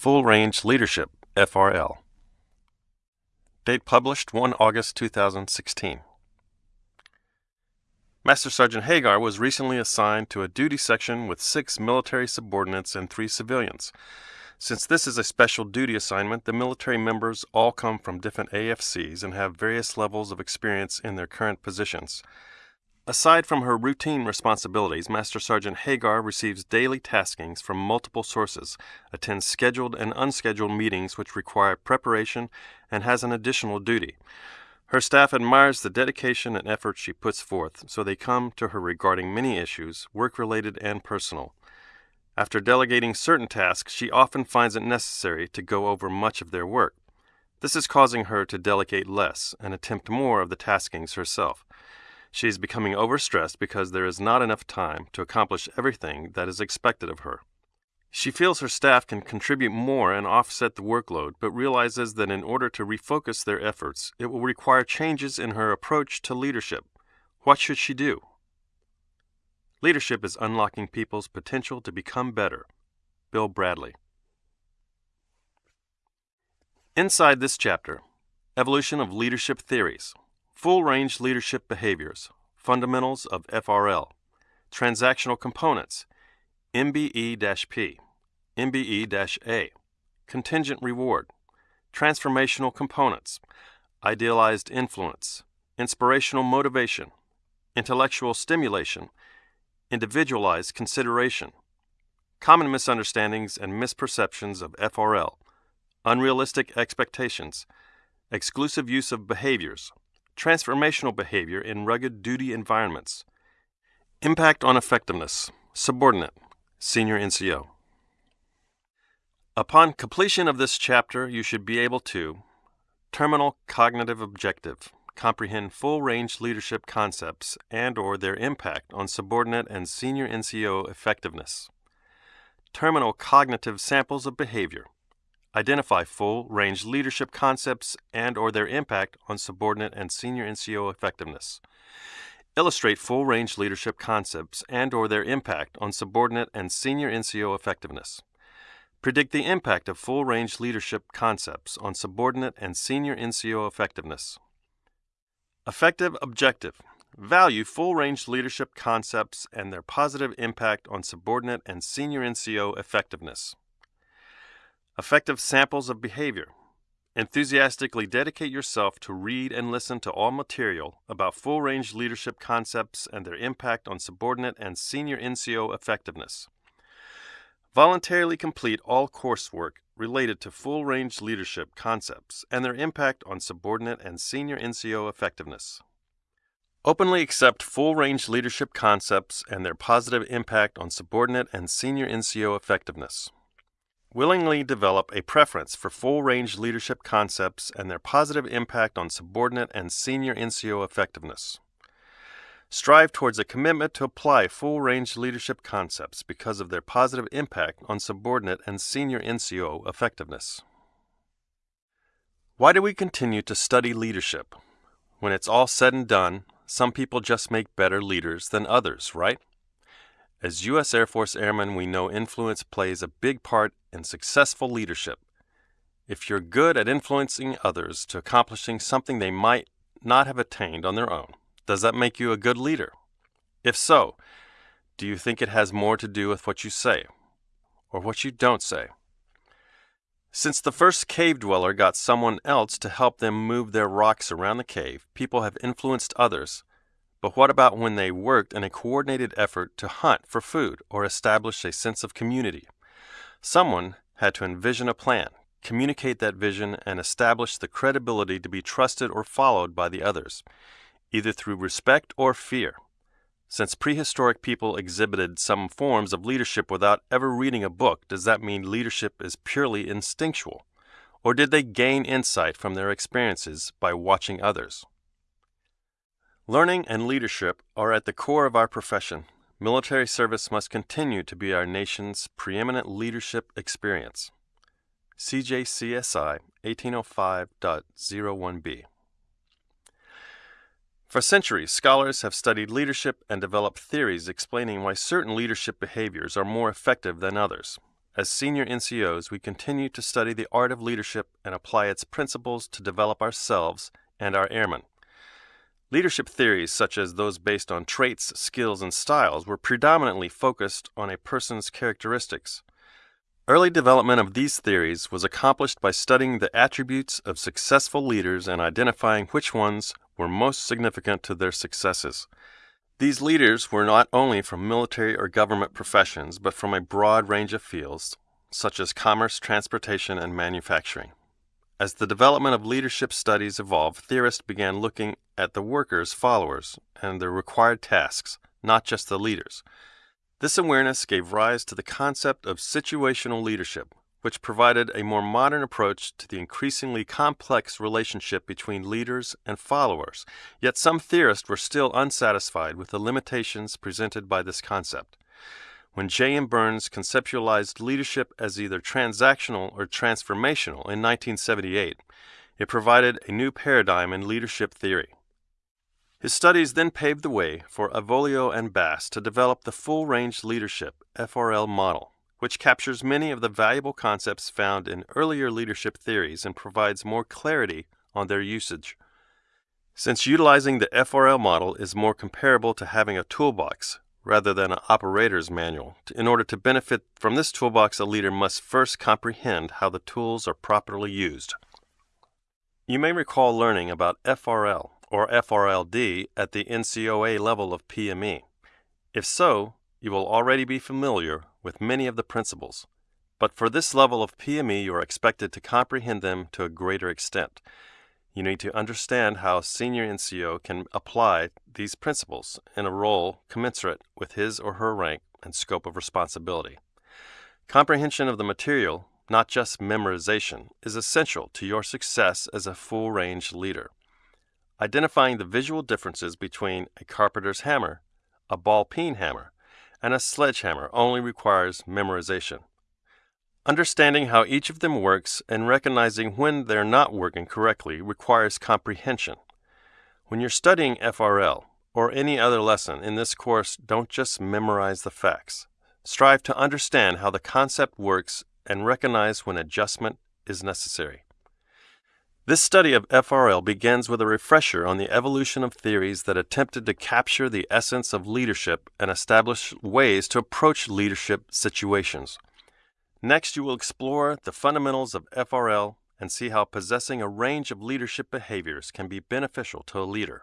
Full Range Leadership, FRL. Date published 1 August 2016. Master Sergeant Hagar was recently assigned to a duty section with six military subordinates and three civilians. Since this is a special duty assignment, the military members all come from different AFSCs and have various levels of experience in their current positions. Aside from her routine responsibilities, Master Sergeant Hagar receives daily taskings from multiple sources, attends scheduled and unscheduled meetings which require preparation, and has an additional duty. Her staff admires the dedication and effort she puts forth, so they come to her regarding many issues, work related and personal. After delegating certain tasks, she often finds it necessary to go over much of their work. This is causing her to delegate less and attempt more of the taskings herself. She is becoming overstressed because there is not enough time to accomplish everything that is expected of her. She feels her staff can contribute more and offset the workload, but realizes that in order to refocus their efforts, it will require changes in her approach to leadership. What should she do? Leadership is unlocking people's potential to become better. Bill Bradley. Inside this chapter, Evolution of Leadership Theories, Full Range Leadership Behaviors, Fundamentals of FRL, Transactional Components, MBE P, MBE A, Contingent Reward, Transformational Components, Idealized Influence, Inspirational Motivation, Intellectual Stimulation, Individualized Consideration, Common Misunderstandings and Misperceptions of FRL, Unrealistic Expectations, Exclusive Use of Behaviors, Transformational Behavior in Rugged Duty Environments, Impact on Effectiveness, Subordinate, Senior NCO. Upon completion of this chapter, you should be able to terminal cognitive objective, comprehend full-range leadership concepts and or their impact on subordinate and senior NCO effectiveness. Terminal cognitive samples of behavior. Identify full-range leadership concepts and or their impact on subordinate and senior NCO effectiveness illustrate full-range leadership concepts and or their impact on subordinate and senior NCO effectiveness. Predict the impact of full-range leadership concepts on subordinate and senior NCO effectiveness. Affective objective. Value full-range leadership concepts and their positive impact on subordinate and senior NCO effectiveness. Affective samples of behavior. Enthusiastically dedicate yourself to read and listen to all material about full range leadership concepts and their impact on subordinate and senior NCO effectiveness. Voluntarily complete all coursework related to full range leadership concepts and their impact on subordinate and senior NCO effectiveness. Openly accept full range leadership concepts and their positive impact on subordinate and senior NCO effectiveness. Willingly develop a preference for full range leadership concepts and their positive impact on subordinate and senior NCO effectiveness. Strive towards a commitment to apply full range leadership concepts because of their positive impact on subordinate and senior NCO effectiveness. Why do we continue to study leadership? When it's all said and done, some people just make better leaders than others, right? As U.S. Air Force Airmen, we know influence plays a big part in successful leadership. If you're good at influencing others to accomplishing something they might not have attained on their own, does that make you a good leader? If so, do you think it has more to do with what you say or what you don't say? Since the first cave dweller got someone else to help them move their rocks around the cave, people have influenced others but what about when they worked in a coordinated effort to hunt for food or establish a sense of community? Someone had to envision a plan, communicate that vision, and establish the credibility to be trusted or followed by the others, either through respect or fear. Since prehistoric people exhibited some forms of leadership without ever reading a book, does that mean leadership is purely instinctual? Or did they gain insight from their experiences by watching others? Learning and leadership are at the core of our profession. Military service must continue to be our nation's preeminent leadership experience. CJCSI 1805.01b. For centuries, scholars have studied leadership and developed theories explaining why certain leadership behaviors are more effective than others. as senior NCOs, we continue to study the art of leadership and apply its principles to develop ourselves and our airmen. Leadership theories, such as those based on traits, skills, and styles, were predominantly focused on a person's characteristics. Early development of these theories was accomplished by studying the attributes of successful leaders and identifying which ones were most significant to their successes. These leaders were not only from military or government professions, but from a broad range of fields, such as commerce, transportation, and manufacturing. As the development of leadership studies evolved, theorists began looking at the workers, followers, and their required tasks, not just the leaders. This awareness gave rise to the concept of situational leadership, which provided a more modern approach to the increasingly complex relationship between leaders and followers. Yet some theorists were still unsatisfied with the limitations presented by this concept. When J.M. Burns conceptualized leadership as either transactional or transformational in 1978, it provided a new paradigm in leadership theory. His studies then paved the way for Avolio and Bass to develop the Full Range Leadership FRL model, which captures many of the valuable concepts found in earlier leadership theories and provides more clarity on their usage. Since utilizing the FRL model is more comparable to having a toolbox rather than an operator's manual, in order to benefit from this toolbox, a leader must first comprehend how the tools are properly used. You may recall learning about FRL or FRLD at the NCOA level of PME. If so, you will already be familiar with many of the principles. But for this level of PME, you are expected to comprehend them to a greater extent. You need to understand how a senior NCO can apply these principles in a role commensurate with his or her rank and scope of responsibility. Comprehension of the material, not just memorization, is essential to your success as a full range leader. Identifying the visual differences between a carpenter's hammer, a ball peen hammer, and a sledgehammer only requires memorization. Understanding how each of them works and recognizing when they're not working correctly requires comprehension. When you're studying FRL or any other lesson in this course, don't just memorize the facts. Strive to understand how the concept works and recognize when adjustment is necessary. This study of FRL begins with a refresher on the evolution of theories that attempted to capture the essence of leadership and establish ways to approach leadership situations. Next, you will explore the fundamentals of FRL and see how possessing a range of leadership behaviors can be beneficial to a leader,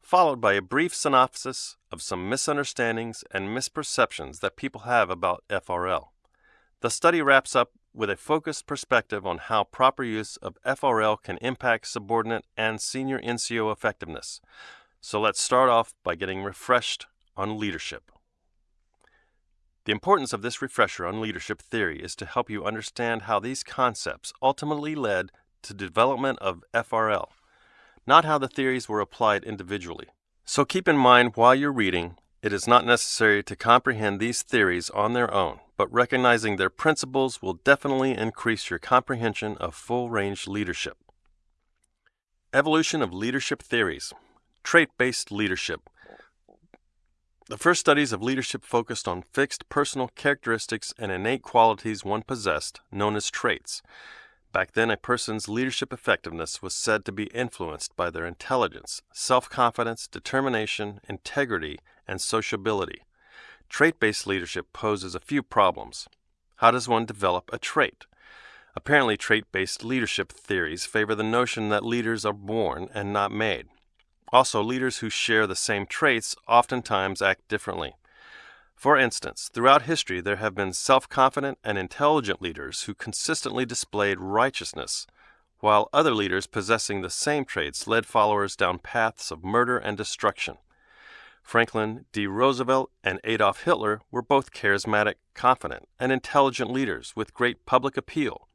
followed by a brief synopsis of some misunderstandings and misperceptions that people have about FRL. The study wraps up with a focused perspective on how proper use of FRL can impact subordinate and senior NCO effectiveness. So let's start off by getting refreshed on leadership. The importance of this refresher on leadership theory is to help you understand how these concepts ultimately led to development of FRL, not how the theories were applied individually. So keep in mind while you're reading, it is not necessary to comprehend these theories on their own but recognizing their principles will definitely increase your comprehension of full range leadership. Evolution of leadership theories. Trait based leadership. The first studies of leadership focused on fixed personal characteristics and innate qualities one possessed, known as traits. Back then, a person's leadership effectiveness was said to be influenced by their intelligence, self confidence, determination, integrity, and sociability. Trait based leadership poses a few problems. How does one develop a trait? Apparently, trait based leadership theories favor the notion that leaders are born and not made. Also, leaders who share the same traits oftentimes act differently. For instance, throughout history, there have been self confident and intelligent leaders who consistently displayed righteousness, while other leaders possessing the same traits led followers down paths of murder and destruction. Franklin D. Roosevelt and Adolf Hitler were both charismatic, confident, and intelligent leaders with great public appeal,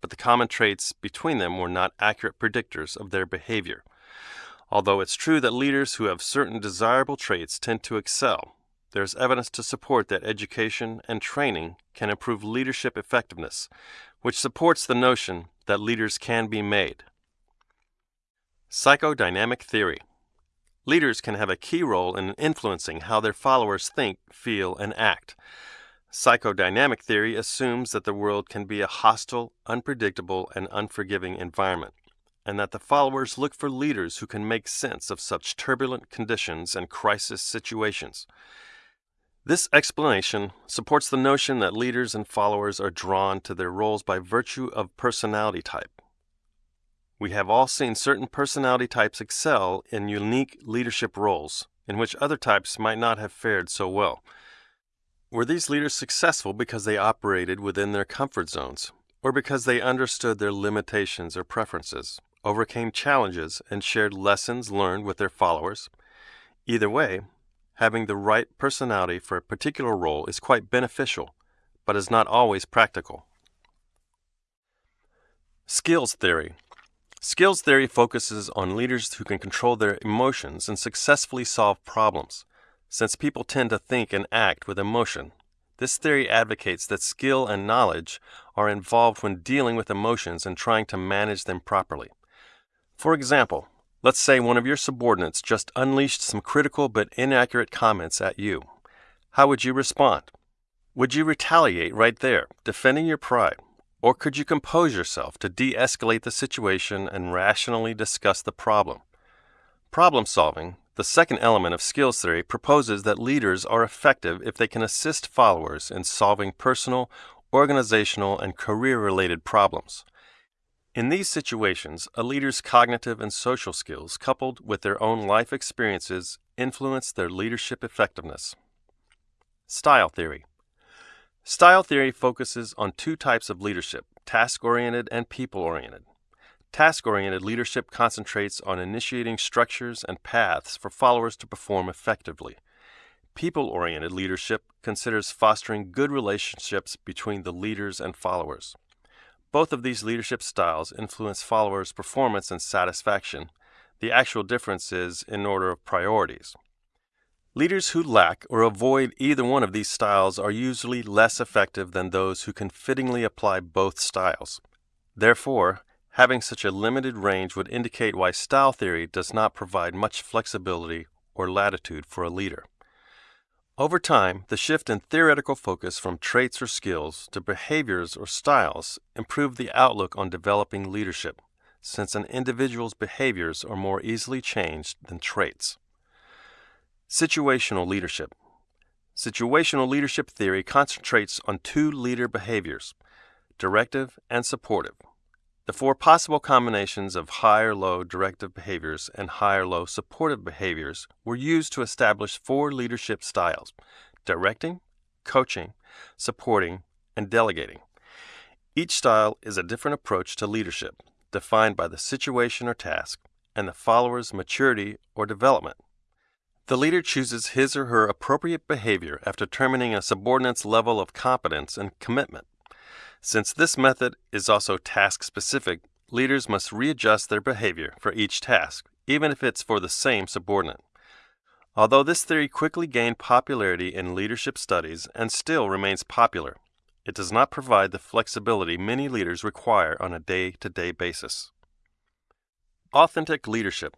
but the common traits between them were not accurate predictors of their behavior. Although it's true that leaders who have certain desirable traits tend to excel, there is evidence to support that education and training can improve leadership effectiveness, which supports the notion that leaders can be made. Psychodynamic theory. Leaders can have a key role in influencing how their followers think, feel, and act. Psychodynamic theory assumes that the world can be a hostile, unpredictable, and unforgiving environment, and that the followers look for leaders who can make sense of such turbulent conditions and crisis situations. This explanation supports the notion that leaders and followers are drawn to their roles by virtue of personality type. We have all seen certain personality types excel in unique leadership roles in which other types might not have fared so well. Were these leaders successful because they operated within their comfort zones, or because they understood their limitations or preferences, overcame challenges, and shared lessons learned with their followers? Either way, having the right personality for a particular role is quite beneficial, but is not always practical. Skills theory. Skills theory focuses on leaders who can control their emotions and successfully solve problems. Since people tend to think and act with emotion, this theory advocates that skill and knowledge are involved when dealing with emotions and trying to manage them properly. For example, Let's say one of your subordinates just unleashed some critical but inaccurate comments at you. How would you respond? Would you retaliate right there, defending your pride? Or could you compose yourself to de escalate the situation and rationally discuss the problem? Problem solving, the second element of skills theory, proposes that leaders are effective if they can assist followers in solving personal, organizational, and career related problems. In these situations, a leader's cognitive and social skills, coupled with their own life experiences, influence their leadership effectiveness. Style theory. Style theory focuses on two types of leadership task oriented and people oriented. Task oriented leadership concentrates on initiating structures and paths for followers to perform effectively. People oriented leadership considers fostering good relationships between the leaders and followers. Both of these leadership styles influence followers' performance and satisfaction. The actual difference is in order of priorities. Leaders who lack or avoid either one of these styles are usually less effective than those who can fittingly apply both styles. Therefore, having such a limited range would indicate why style theory does not provide much flexibility or latitude for a leader. Over time, the shift in theoretical focus from traits or skills to behaviors or styles improved the outlook on developing leadership, since an individual's behaviors are more easily changed than traits. Situational leadership. Situational leadership theory concentrates on two leader behaviors directive and supportive. The four possible combinations of high or low directive behaviors and high or low supportive behaviors were used to establish four leadership styles directing, coaching, supporting, and delegating. Each style is a different approach to leadership, defined by the situation or task and the follower's maturity or development. The leader chooses his or her appropriate behavior after determining a subordinate's level of competence and commitment. Since this method is also task specific, leaders must readjust their behavior for each task, even if it's for the same subordinate. Although this theory quickly gained popularity in leadership studies and still remains popular, it does not provide the flexibility many leaders require on a day to day basis. Authentic leadership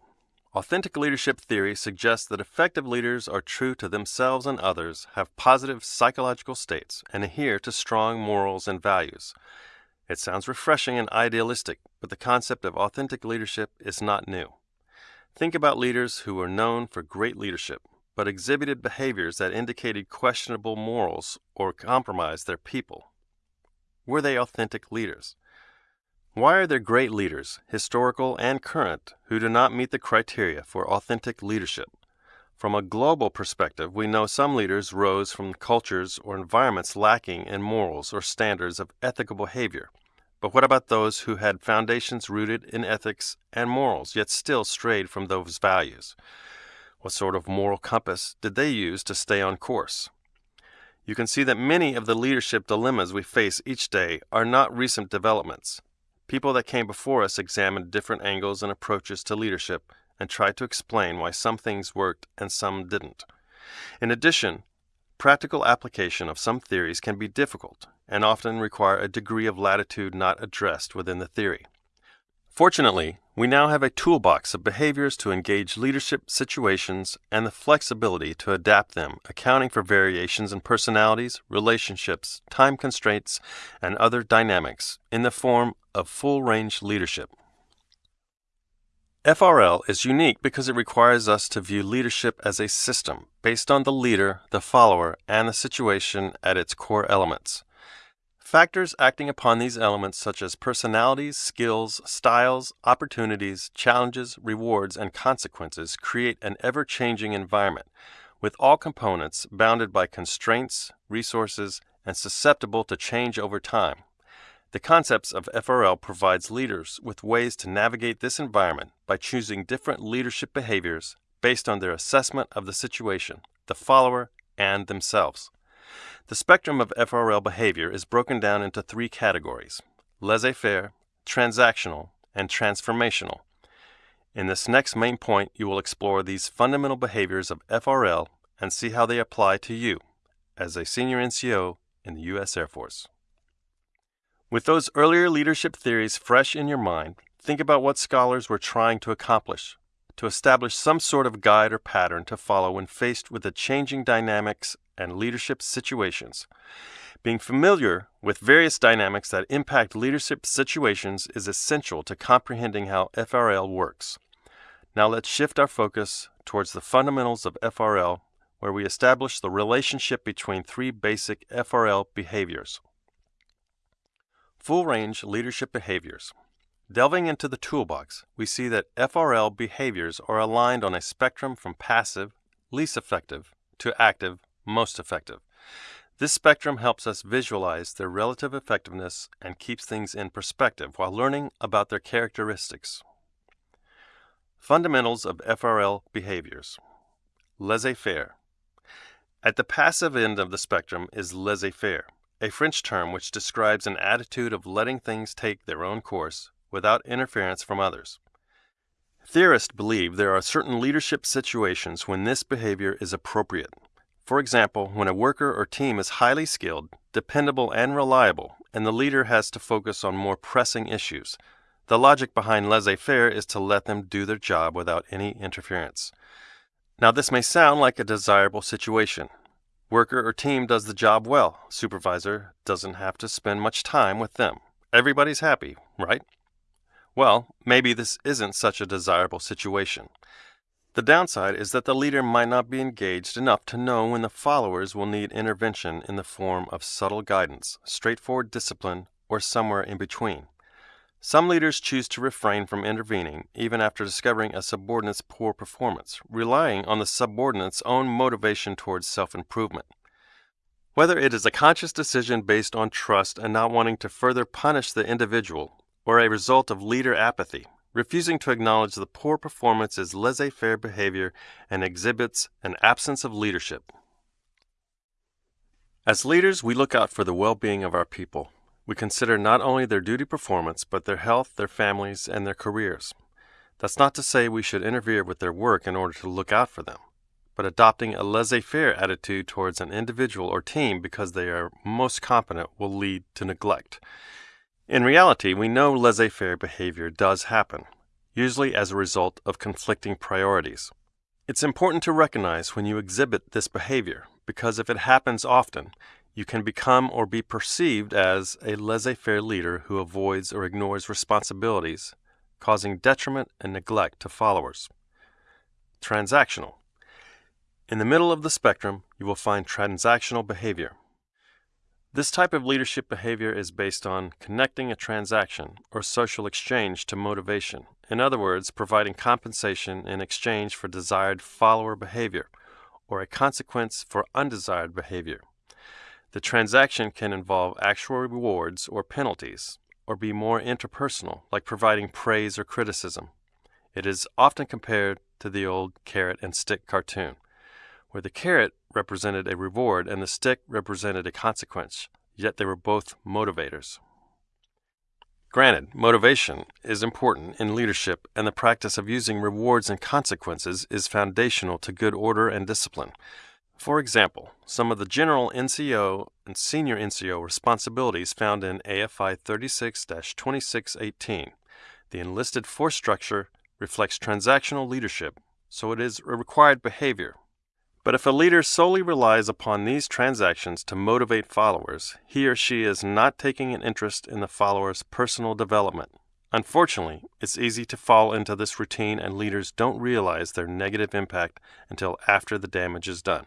Authentic leadership theory suggests that effective leaders are true to themselves and others, have positive psychological states, and adhere to strong morals and values. It sounds refreshing and idealistic, but the concept of authentic leadership is not new. Think about leaders who were known for great leadership, but exhibited behaviors that indicated questionable morals or compromised their people. Were they authentic leaders? Why are there great leaders, historical and current, who do not meet the criteria for authentic leadership? From a global perspective, we know some leaders rose from cultures or environments lacking in morals or standards of ethical behavior. But what about those who had foundations rooted in ethics and morals, yet still strayed from those values? What sort of moral compass did they use to stay on course? You can see that many of the leadership dilemmas we face each day are not recent developments. People that came before us examined different angles and approaches to leadership and tried to explain why some things worked and some didn't. In addition, practical application of some theories can be difficult and often require a degree of latitude not addressed within the theory. Fortunately, we now have a toolbox of behaviors to engage leadership situations and the flexibility to adapt them, accounting for variations in personalities, relationships, time constraints, and other dynamics in the form of full range leadership. FRL is unique because it requires us to view leadership as a system based on the leader, the follower, and the situation at its core elements. Factors acting upon these elements, such as personalities, skills, styles, opportunities, challenges, rewards, and consequences, create an ever changing environment, with all components bounded by constraints, resources, and susceptible to change over time. The concepts of FRL provides leaders with ways to navigate this environment by choosing different leadership behaviors based on their assessment of the situation, the follower, and themselves. The spectrum of FRL behavior is broken down into three categories laissez faire, transactional, and transformational. In this next main point, you will explore these fundamental behaviors of FRL and see how they apply to you as a senior NCO in the U.S. Air Force. With those earlier leadership theories fresh in your mind, think about what scholars were trying to accomplish to establish some sort of guide or pattern to follow when faced with the changing dynamics and leadership situations. Being familiar with various dynamics that impact leadership situations is essential to comprehending how FRL works. Now let's shift our focus towards the fundamentals of FRL, where we establish the relationship between three basic FRL behaviors. Full range leadership behaviors. Delving into the toolbox, we see that FRL behaviors are aligned on a spectrum from passive, least effective, to active, most effective. This spectrum helps us visualize their relative effectiveness and keeps things in perspective while learning about their characteristics. Fundamentals of FRL behaviors. Laissez faire. At the passive end of the spectrum is laissez faire a French term which describes an attitude of letting things take their own course without interference from others. Theorists believe there are certain leadership situations when this behavior is appropriate. For example, when a worker or team is highly skilled, dependable, and reliable, and the leader has to focus on more pressing issues. The logic behind laissez faire is to let them do their job without any interference. Now, this may sound like a desirable situation, Worker or team does the job well. Supervisor doesn't have to spend much time with them. Everybody's happy, right? Well, maybe this isn't such a desirable situation. The downside is that the leader might not be engaged enough to know when the followers will need intervention in the form of subtle guidance, straightforward discipline, or somewhere in between. Some leaders choose to refrain from intervening even after discovering a subordinate's poor performance, relying on the subordinate's own motivation towards self improvement. Whether it is a conscious decision based on trust and not wanting to further punish the individual, or a result of leader apathy, refusing to acknowledge the poor performance is laissez faire behavior and exhibits an absence of leadership. As leaders, we look out for the well being of our people. We consider not only their duty performance, but their health, their families, and their careers. That's not to say we should interfere with their work in order to look out for them, but adopting a laissez faire attitude towards an individual or team because they are most competent will lead to neglect. In reality, we know laissez faire behavior does happen, usually as a result of conflicting priorities. It's important to recognize when you exhibit this behavior because if it happens often, you can become or be perceived as a laissez faire leader who avoids or ignores responsibilities, causing detriment and neglect to followers. Transactional. In the middle of the spectrum, you will find transactional behavior. This type of leadership behavior is based on connecting a transaction or social exchange to motivation. In other words, providing compensation in exchange for desired follower behavior or a consequence for undesired behavior. The transaction can involve actual rewards or penalties, or be more interpersonal, like providing praise or criticism. It is often compared to the old carrot and stick cartoon, where the carrot represented a reward and the stick represented a consequence, yet they were both motivators. Granted, motivation is important in leadership, and the practice of using rewards and consequences is foundational to good order and discipline. For example, some of the general NCO and senior NCO responsibilities found in AFI 36 2618. The enlisted force structure reflects transactional leadership, so it is a required behavior. But if a leader solely relies upon these transactions to motivate followers, he or she is not taking an interest in the follower's personal development. Unfortunately, it's easy to fall into this routine, and leaders don't realize their negative impact until after the damage is done.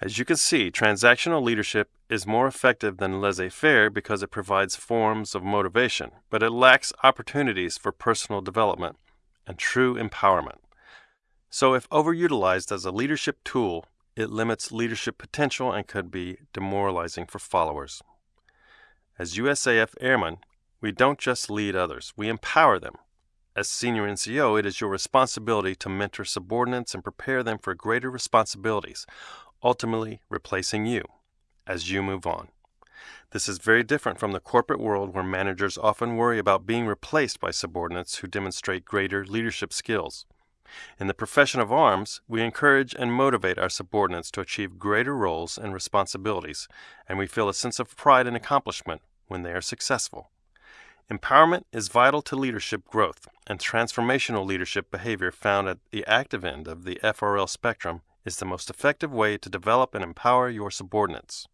As you can see, transactional leadership is more effective than laissez faire because it provides forms of motivation, but it lacks opportunities for personal development and true empowerment. So, if overutilized as a leadership tool, it limits leadership potential and could be demoralizing for followers. As USAF airmen, we don't just lead others, we empower them. As senior NCO, it is your responsibility to mentor subordinates and prepare them for greater responsibilities, ultimately replacing you as you move on. This is very different from the corporate world where managers often worry about being replaced by subordinates who demonstrate greater leadership skills. In the profession of arms, we encourage and motivate our subordinates to achieve greater roles and responsibilities, and we feel a sense of pride and accomplishment when they are successful. Empowerment is vital to leadership growth, and transformational leadership behavior found at the active end of the FRL spectrum is the most effective way to develop and empower your subordinates.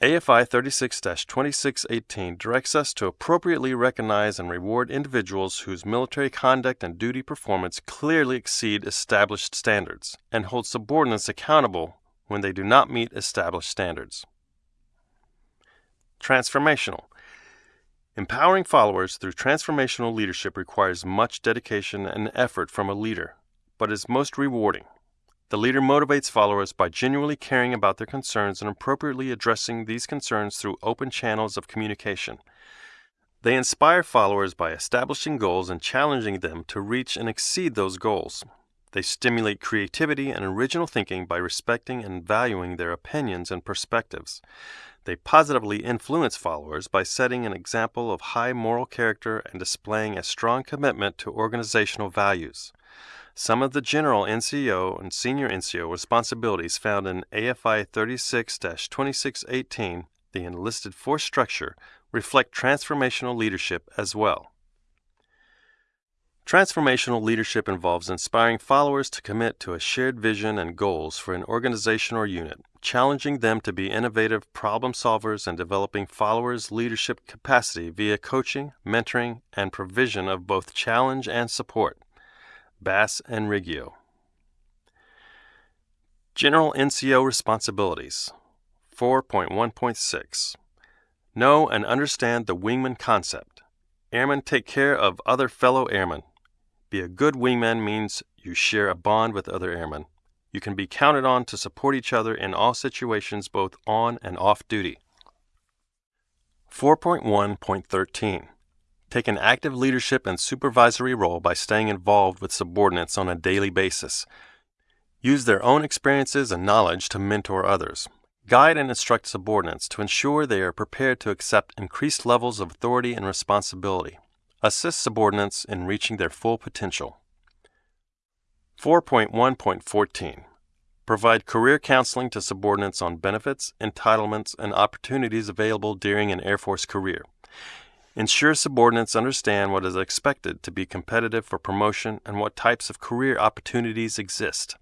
AFI 36 2618 directs us to appropriately recognize and reward individuals whose military conduct and duty performance clearly exceed established standards, and hold subordinates accountable when they do not meet established standards. Transformational Empowering followers through transformational leadership requires much dedication and effort from a leader, but is most rewarding. The leader motivates followers by genuinely caring about their concerns and appropriately addressing these concerns through open channels of communication. They inspire followers by establishing goals and challenging them to reach and exceed those goals. They stimulate creativity and original thinking by respecting and valuing their opinions and perspectives. They positively influence followers by setting an example of high moral character and displaying a strong commitment to organizational values. Some of the general NCO and senior NCO responsibilities found in AFI 36 2618, the enlisted force structure, reflect transformational leadership as well. Transformational leadership involves inspiring followers to commit to a shared vision and goals for an organization or unit, challenging them to be innovative problem solvers and developing followers' leadership capacity via coaching, mentoring, and provision of both challenge and support. Bass and Riggio. General NCO Responsibilities 4.1.6 Know and understand the wingman concept. Airmen take care of other fellow airmen. Be a good wingman means you share a bond with other airmen. You can be counted on to support each other in all situations, both on and off duty. 4.1.13 Take an active leadership and supervisory role by staying involved with subordinates on a daily basis. Use their own experiences and knowledge to mentor others. Guide and instruct subordinates to ensure they are prepared to accept increased levels of authority and responsibility assist subordinates in reaching their full potential. 4.1.14 Provide career counseling to subordinates on benefits, entitlements, and opportunities available during an Air Force career. Ensure subordinates understand what is expected to be competitive for promotion and what types of career opportunities exist.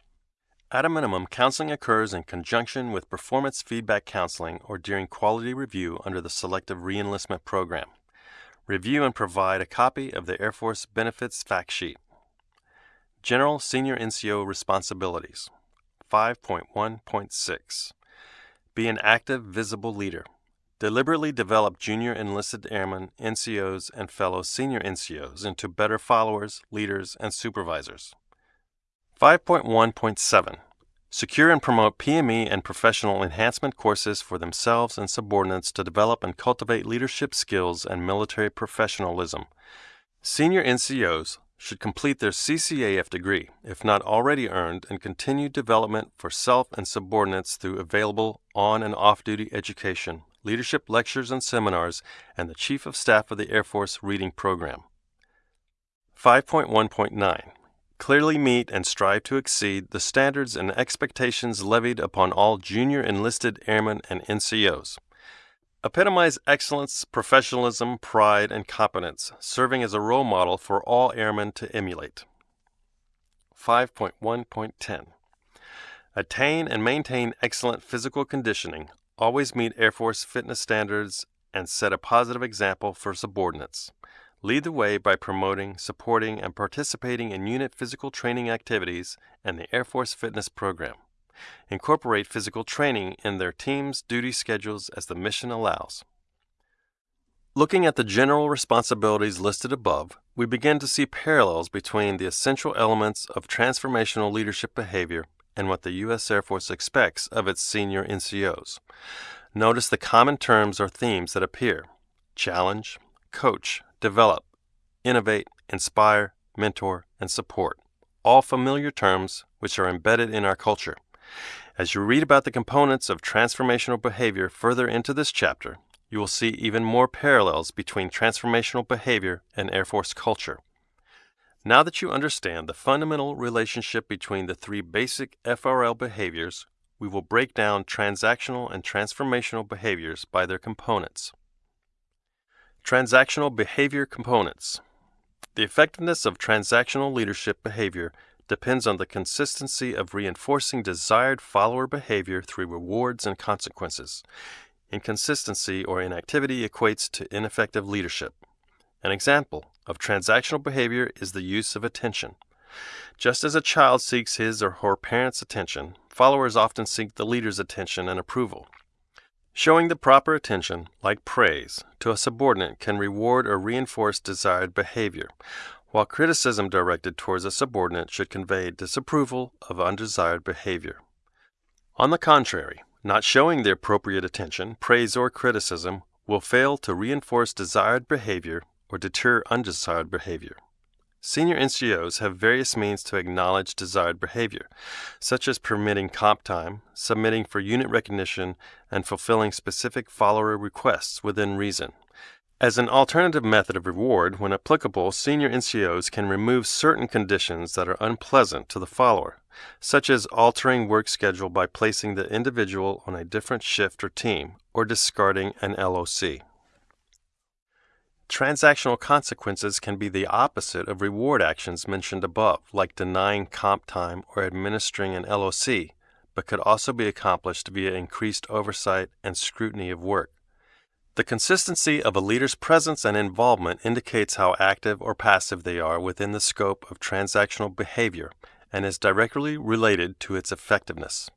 At a minimum, counseling occurs in conjunction with performance feedback counseling or during quality review under the Selective Reenlistment Program. Review and provide a copy of the Air Force Benefits Fact Sheet. General Senior NCO Responsibilities 5.1.6 Be an active, visible leader. Deliberately develop junior enlisted airmen, NCOs, and fellow senior NCOs into better followers, leaders, and supervisors. 5.1.7 Secure and promote PME and professional enhancement courses for themselves and subordinates to develop and cultivate leadership skills and military professionalism. Senior NCOs should complete their CCAF degree, if not already earned, and continue development for self and subordinates through available on and off duty education, leadership lectures and seminars, and the Chief of Staff of the Air Force Reading Program. 5.1.9 clearly meet and strive to exceed the standards and expectations levied upon all junior enlisted airmen and NCOs. epitomize excellence, professionalism, pride, and competence, serving as a role model for all airmen to emulate. 5.1.10 Attain and maintain excellent physical conditioning, always meet Air Force fitness standards, and set a positive example for subordinates. Lead the way by promoting, supporting, and participating in unit physical training activities and the Air Force Fitness Program. Incorporate physical training in their team's duty schedules as the mission allows. Looking at the general responsibilities listed above, we begin to see parallels between the essential elements of transformational leadership behavior and what the U.S. Air Force expects of its senior NCOs. Notice the common terms or themes that appear challenge, coach, develop, innovate, inspire, mentor, and support. All familiar terms which are embedded in our culture. As you read about the components of transformational behavior further into this chapter, you will see even more parallels between transformational behavior and Air Force culture. Now that you understand the fundamental relationship between the three basic FRL behaviors, we will break down transactional and transformational behaviors by their components. Transactional behavior components. The effectiveness of transactional leadership behavior depends on the consistency of reinforcing desired follower behavior through rewards and consequences. Inconsistency or inactivity equates to ineffective leadership. An example of transactional behavior is the use of attention. Just as a child seeks his or her parents' attention, followers often seek the leader's attention and approval. Showing the proper attention, like praise, to a subordinate can reward or reinforce desired behavior, while criticism directed towards a subordinate should convey disapproval of undesired behavior. On the contrary, not showing the appropriate attention, praise, or criticism will fail to reinforce desired behavior or deter undesired behavior. Senior NCOs have various means to acknowledge desired behavior, such as permitting comp time, submitting for unit recognition, and fulfilling specific follower requests within reason. As an alternative method of reward, when applicable, senior NCOs can remove certain conditions that are unpleasant to the follower, such as altering work schedule by placing the individual on a different shift or team, or discarding an LOC. Transactional consequences can be the opposite of reward actions mentioned above, like denying comp time or administering an LOC, but could also be accomplished via increased oversight and scrutiny of work. The consistency of a leader's presence and involvement indicates how active or passive they are within the scope of transactional behavior and is directly related to its effectiveness.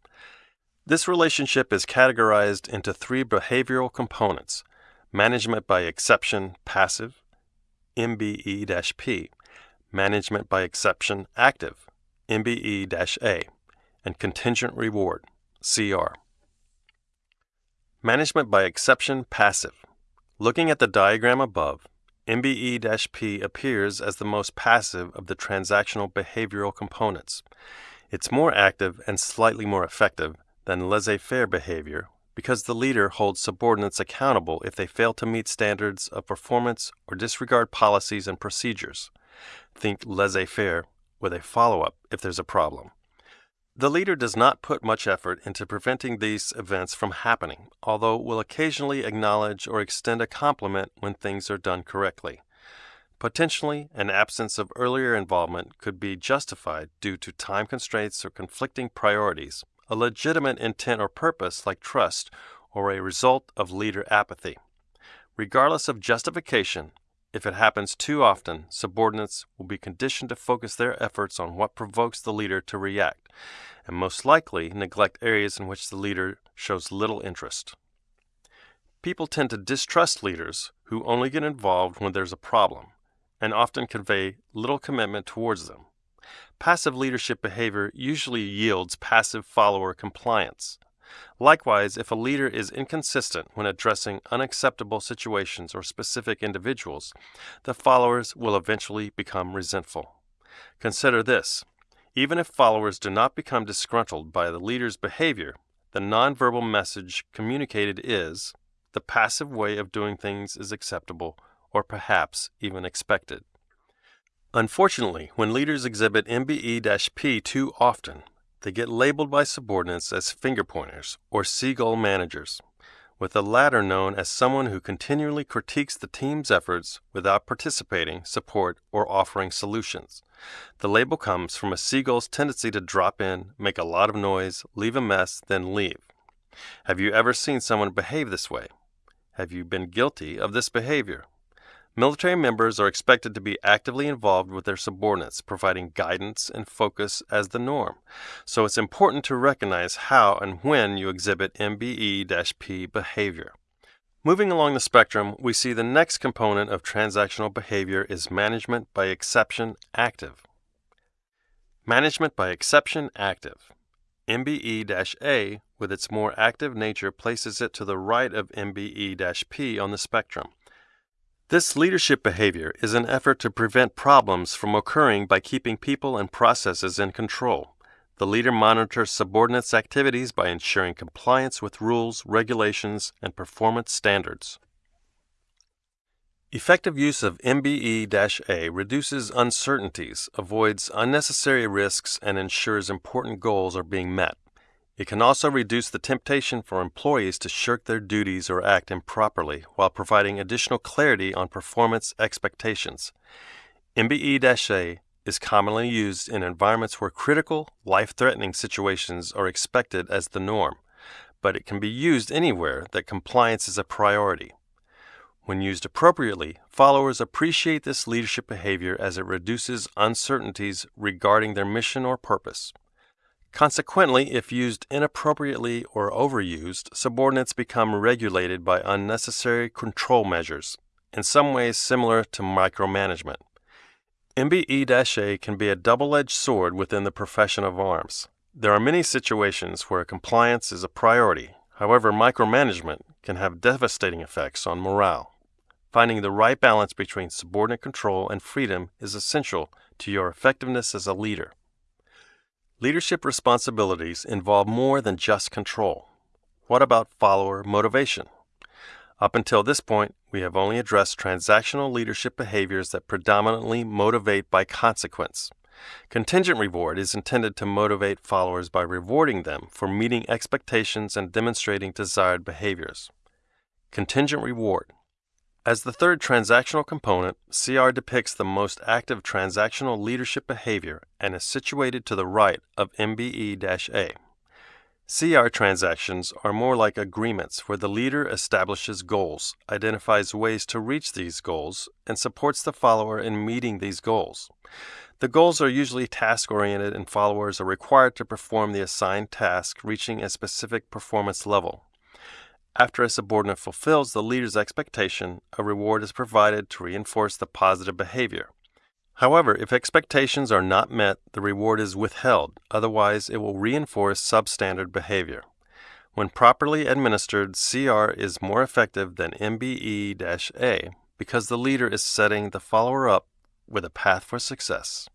This relationship is categorized into three behavioral components Management by Exception Passive, MBE P, Management by Exception Active, MBE A, and Contingent Reward, CR. Management by Exception Passive. Looking at the diagram above, MBE P appears as the most passive of the transactional behavioral components. It's more active and slightly more effective than laissez faire behavior, because the leader holds subordinates accountable if they fail to meet standards of performance or disregard policies and procedures. Think laissez faire with a follow up if there's a problem. The leader does not put much effort into preventing these events from happening, although will occasionally acknowledge or extend a compliment when things are done correctly. Potentially, an absence of earlier involvement could be justified due to time constraints or conflicting priorities, a legitimate intent or purpose like trust, or a result of leader apathy. Regardless of justification, if it happens too often, subordinates will be conditioned to focus their efforts on what provokes the leader to react, and most likely neglect areas in which the leader shows little interest. People tend to distrust leaders who only get involved when there's a problem, and often convey little commitment towards them. Passive leadership behavior usually yields passive follower compliance. Likewise, if a leader is inconsistent when addressing unacceptable situations or specific individuals, the followers will eventually become resentful. Consider this even if followers do not become disgruntled by the leader's behavior, the nonverbal message communicated is the passive way of doing things is acceptable or perhaps even expected. Unfortunately, when leaders exhibit MBE P too often, they get labeled by subordinates as finger pointers or seagull managers. with the latter known as someone who continually critiques the team's efforts without participating, support, or offering solutions. The label comes from a seagull's tendency to drop in, make a lot of noise, leave a mess, then leave. Have you ever seen someone behave this way? Have you been guilty of this behavior? Military members are expected to be actively involved with their subordinates, providing guidance and focus as the norm. So it's important to recognize how and when you exhibit MBE P behavior. Moving along the spectrum, we see the next component of transactional behavior is management by exception active. Management by exception active. MBE A, with its more active nature, places it to the right of MBE P on the spectrum. This leadership behavior is an effort to prevent problems from occurring by keeping people and processes in control. The leader monitors subordinates' activities by ensuring compliance with rules, regulations, and performance standards. Effective use of MBE A reduces uncertainties, avoids unnecessary risks, and ensures important goals are being met. It can also reduce the temptation for employees to shirk their duties or act improperly while providing additional clarity on performance expectations. MBE A is commonly used in environments where critical, life threatening situations are expected as the norm, but it can be used anywhere that compliance is a priority. When used appropriately, followers appreciate this leadership behavior as it reduces uncertainties regarding their mission or purpose. Consequently, if used inappropriately or overused, subordinates become regulated by unnecessary control measures, in some ways similar to micromanagement. MBE A can be a double edged sword within the profession of arms. There are many situations where compliance is a priority. However, micromanagement can have devastating effects on morale. Finding the right balance between subordinate control and freedom is essential to your effectiveness as a leader. Leadership responsibilities involve more than just control. What about follower motivation? Up until this point, we have only addressed transactional leadership behaviors that predominantly motivate by consequence. Contingent reward is intended to motivate followers by rewarding them for meeting expectations and demonstrating desired behaviors. Contingent reward as the third transactional component, CR depicts the most active transactional leadership behavior and is situated to the right of MBE A. CR transactions are more like agreements where the leader establishes goals, identifies ways to reach these goals, and supports the follower in meeting these goals. The goals are usually task oriented, and followers are required to perform the assigned task, reaching a specific performance level. After a subordinate fulfills the leader's expectation, a reward is provided to reinforce the positive behavior. However, if expectations are not met, the reward is withheld, otherwise, it will reinforce substandard behavior. When properly administered, CR is more effective than MBE A because the leader is setting the follower up with a path for success.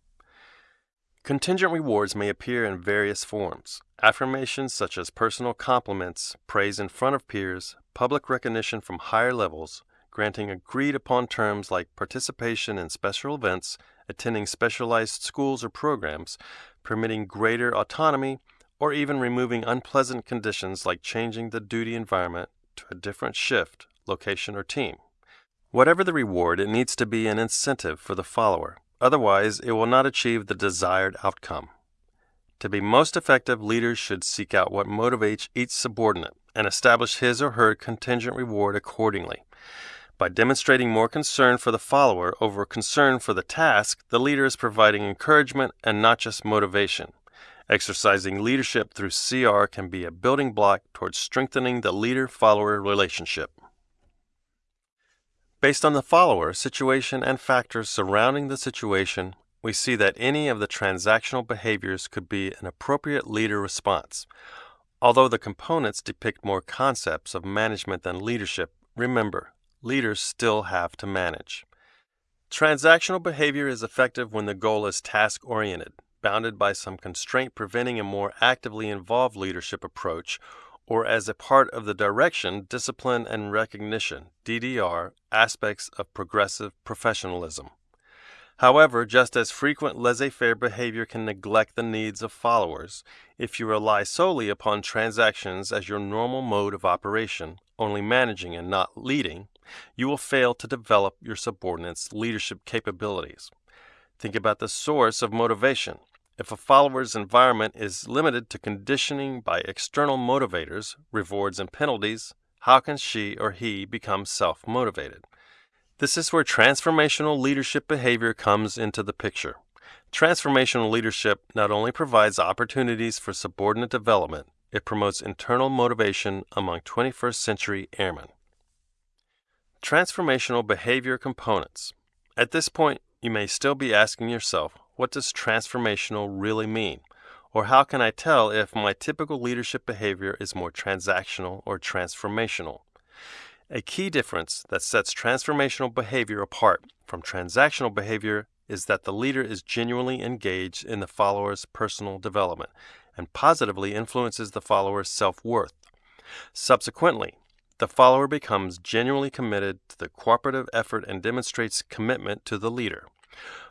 Contingent rewards may appear in various forms. Affirmations such as personal compliments, praise in front of peers, public recognition from higher levels, granting agreed upon terms like participation in special events, attending specialized schools or programs, permitting greater autonomy, or even removing unpleasant conditions like changing the duty environment to a different shift, location, or team. Whatever the reward, it needs to be an incentive for the follower. Otherwise, it will not achieve the desired outcome. To be most effective, leaders should seek out what motivates each subordinate and establish his or her contingent reward accordingly. By demonstrating more concern for the follower over concern for the task, the leader is providing encouragement and not just motivation. Exercising leadership through CR can be a building block towards strengthening the leader follower relationship. Based on the follower, situation, and factors surrounding the situation, we see that any of the transactional behaviors could be an appropriate leader response. Although the components depict more concepts of management than leadership, remember, leaders still have to manage. Transactional behavior is effective when the goal is task oriented, bounded by some constraint preventing a more actively involved leadership approach or as a part of the direction, discipline, and recognition DDR aspects of progressive professionalism. However, just as frequent laissez faire behavior can neglect the needs of followers, if you rely solely upon transactions as your normal mode of operation, only managing and not leading, you will fail to develop your subordinates' leadership capabilities. Think about the source of motivation. If a follower's environment is limited to conditioning by external motivators, rewards, and penalties, how can she or he become self motivated? This is where transformational leadership behavior comes into the picture. Transformational leadership not only provides opportunities for subordinate development, it promotes internal motivation among 21st century airmen. Transformational behavior components. At this point, you may still be asking yourself, what does transformational really mean? Or how can I tell if my typical leadership behavior is more transactional or transformational? A key difference that sets transformational behavior apart from transactional behavior is that the leader is genuinely engaged in the follower's personal development and positively influences the follower's self worth. Subsequently, the follower becomes genuinely committed to the cooperative effort and demonstrates commitment to the leader.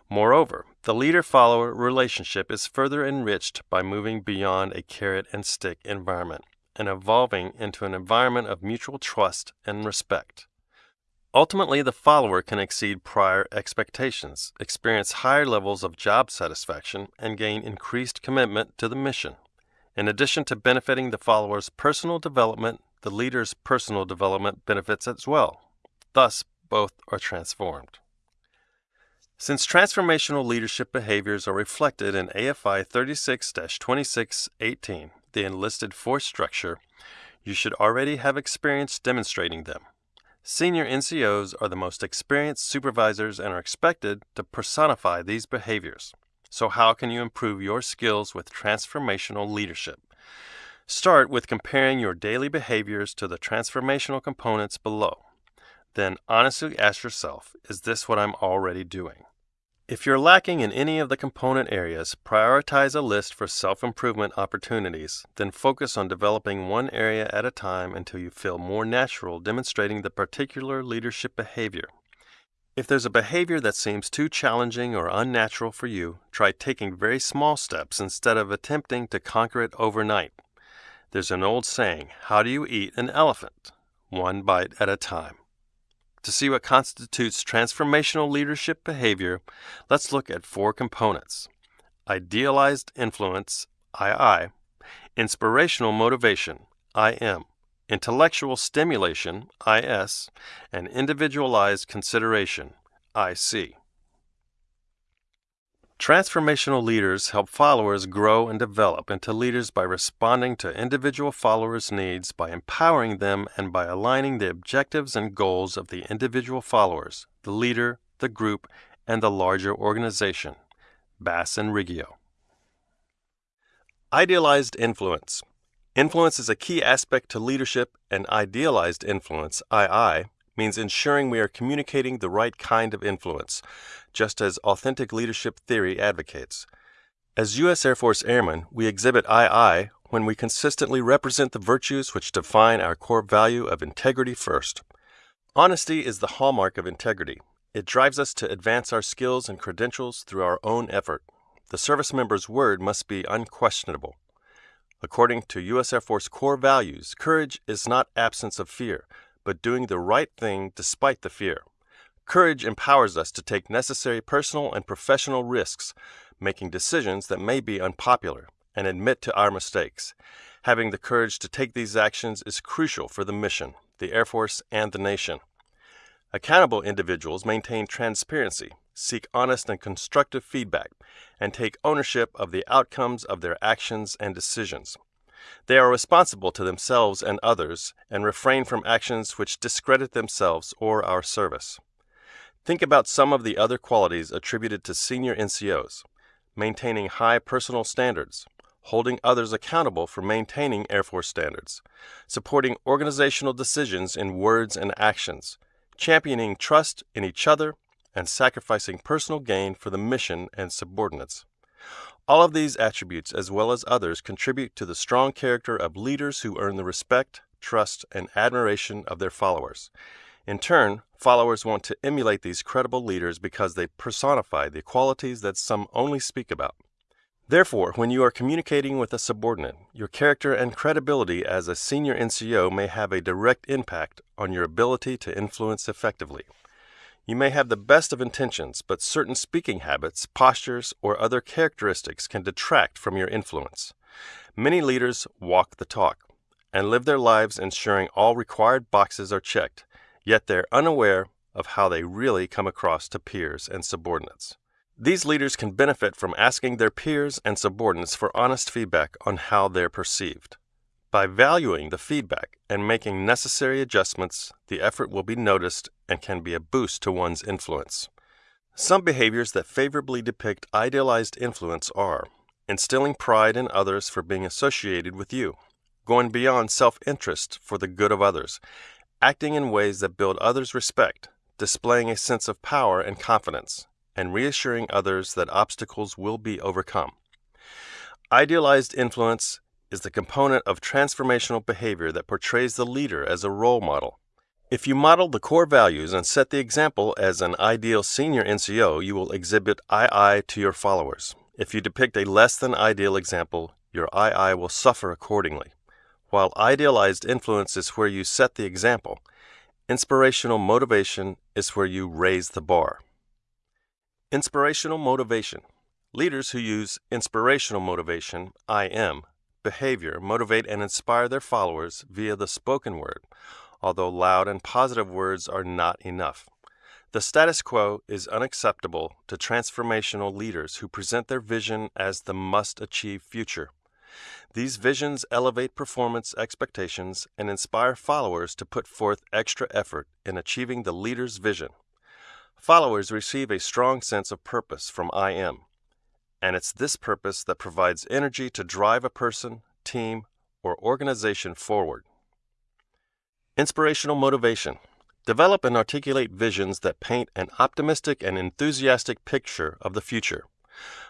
Moreover, the leader follower relationship is further enriched by moving beyond a carrot and stick environment and evolving into an environment of mutual trust and respect. Ultimately, the follower can exceed prior expectations, experience higher levels of job satisfaction, and gain increased commitment to the mission. In addition to benefiting the follower's personal development, the leader's personal development benefits as well. Thus, both are transformed. Since transformational leadership behaviors are reflected in AFI 36 2618, the enlisted force structure, you should already have experience demonstrating them. Senior NCOs are the most experienced supervisors and are expected to personify these behaviors. So, how can you improve your skills with transformational leadership? Start with comparing your daily behaviors to the transformational components below. Then honestly ask yourself is this what I'm already doing? If you're lacking in any of the component areas, prioritize a list for self improvement opportunities, then focus on developing one area at a time until you feel more natural demonstrating the particular leadership behavior. If there's a behavior that seems too challenging or unnatural for you, try taking very small steps instead of attempting to conquer it overnight. There's an old saying how do you eat an elephant? One bite at a time. To see what constitutes transformational leadership behavior, let's look at four components. Idealized influence, II, inspirational motivation, IM, intellectual stimulation, IS, and individualized consideration, IC. Transformational leaders help followers grow and develop into leaders by responding to individual followers' needs, by empowering them, and by aligning the objectives and goals of the individual followers, the leader, the group, and the larger organization. Bass and Riggio. Idealized influence. Influence is a key aspect to leadership, and idealized influence, II, means ensuring we are communicating the right kind of influence, just as authentic leadership theory advocates. As U.S. Air Force Airmen, we exhibit II when we consistently represent the virtues which define our core value of integrity first. Honesty is the hallmark of integrity. It drives us to advance our skills and credentials through our own effort. The service member's word must be unquestionable. According to U.S. Air Force core values, courage is not absence of fear, but doing the right thing despite the fear. Courage empowers us to take necessary personal and professional risks, making decisions that may be unpopular, and admit to our mistakes. Having the courage to take these actions is crucial for the mission, the Air Force, and the nation. Accountable individuals maintain transparency, seek honest and constructive feedback, and take ownership of the outcomes of their actions and decisions. They are responsible to themselves and others and refrain from actions which discredit themselves or our service. Think about some of the other qualities attributed to senior NCOs maintaining high personal standards, holding others accountable for maintaining Air Force standards, supporting organizational decisions in words and actions, championing trust in each other, and sacrificing personal gain for the mission and subordinates. All of these attributes, as well as others, contribute to the strong character of leaders who earn the respect, trust, and admiration of their followers. In turn, followers want to emulate these credible leaders because they personify the qualities that some only speak about. Therefore, when you are communicating with a subordinate, your character and credibility as a senior NCO may have a direct impact on your ability to influence effectively. You may have the best of intentions, but certain speaking habits, postures, or other characteristics can detract from your influence. Many leaders walk the talk and live their lives ensuring all required boxes are checked, yet they're unaware of how they really come across to peers and subordinates. These leaders can benefit from asking their peers and subordinates for honest feedback on how they're perceived. By valuing the feedback and making necessary adjustments, the effort will be noticed and can be a boost to one's influence. Some behaviors that favorably depict idealized influence are instilling pride in others for being associated with you, going beyond self interest for the good of others, acting in ways that build others' respect, displaying a sense of power and confidence, and reassuring others that obstacles will be overcome. Idealized influence is the component of transformational behavior that portrays the leader as a role model. If you model the core values and set the example as an ideal senior NCO, you will exhibit II to your followers. If you depict a less than ideal example, your II will suffer accordingly. While idealized influence is where you set the example, inspirational motivation is where you raise the bar. Inspirational motivation. Leaders who use inspirational motivation, IM, behavior motivate and inspire their followers via the spoken word, although loud and positive words are not enough. The status quo is unacceptable to transformational leaders who present their vision as the must achieve future. These visions elevate performance expectations and inspire followers to put forth extra effort in achieving the leader's vision. Followers receive a strong sense of purpose from IM, and it's this purpose that provides energy to drive a person, team, or organization forward. Inspirational motivation. Develop and articulate visions that paint an optimistic and enthusiastic picture of the future.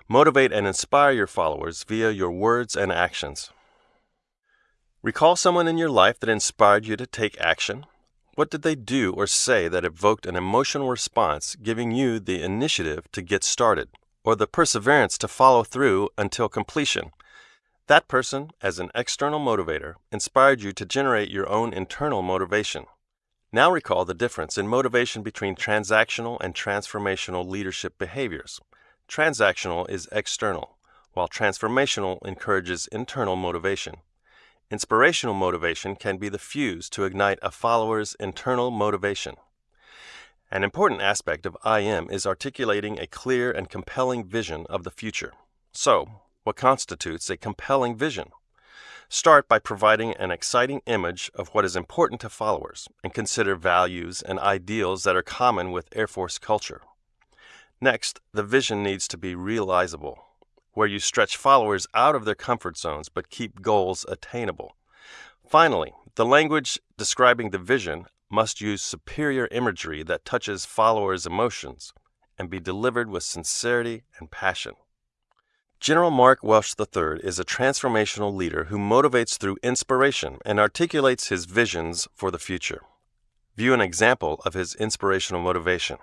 Motivate and inspire your followers via your words and actions. Recall someone in your life that inspired you to take action what did they do or say that evoked an emotional response, giving you the initiative to get started, or the perseverance to follow through until completion? That person, as an external motivator, inspired you to generate your own internal motivation. Now recall the difference in motivation between transactional and transformational leadership behaviors. Transactional is external, while transformational encourages internal motivation. Inspirational motivation can be the fuse to ignite a follower's internal motivation. An important aspect of IM is articulating a clear and compelling vision of the future. So, what constitutes a compelling vision? Start by providing an exciting image of what is important to followers and consider values and ideals that are common with Air Force culture. Next, the vision needs to be realizable where you stretch followers out of their comfort zones but keep goals attainable. Finally, the language describing the vision must use superior imagery that touches followers' emotions and be delivered with sincerity and passion. General Mark Welsh III is a transformational leader who motivates through inspiration and articulates his visions for the future. View an example of his inspirational motivation.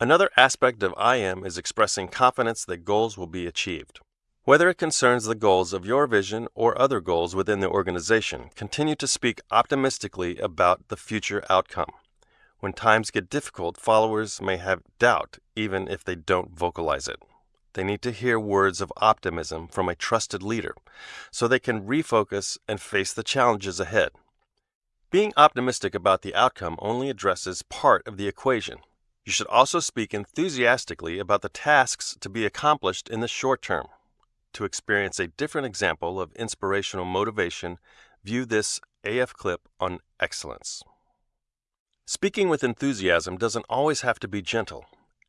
Another aspect of IM is expressing confidence that goals will be achieved. Whether it concerns the goals of your vision or other goals within the organization, continue to speak optimistically about the future outcome. When times get difficult, followers may have doubt even if they don't vocalize it. They need to hear words of optimism from a trusted leader so they can refocus and face the challenges ahead. Being optimistic about the outcome only addresses part of the equation you should also speak enthusiastically about the tasks to be accomplished in the short term. To experience a different example of inspirational motivation, view this AF clip on excellence. Speaking with enthusiasm doesn't always have to be gentle.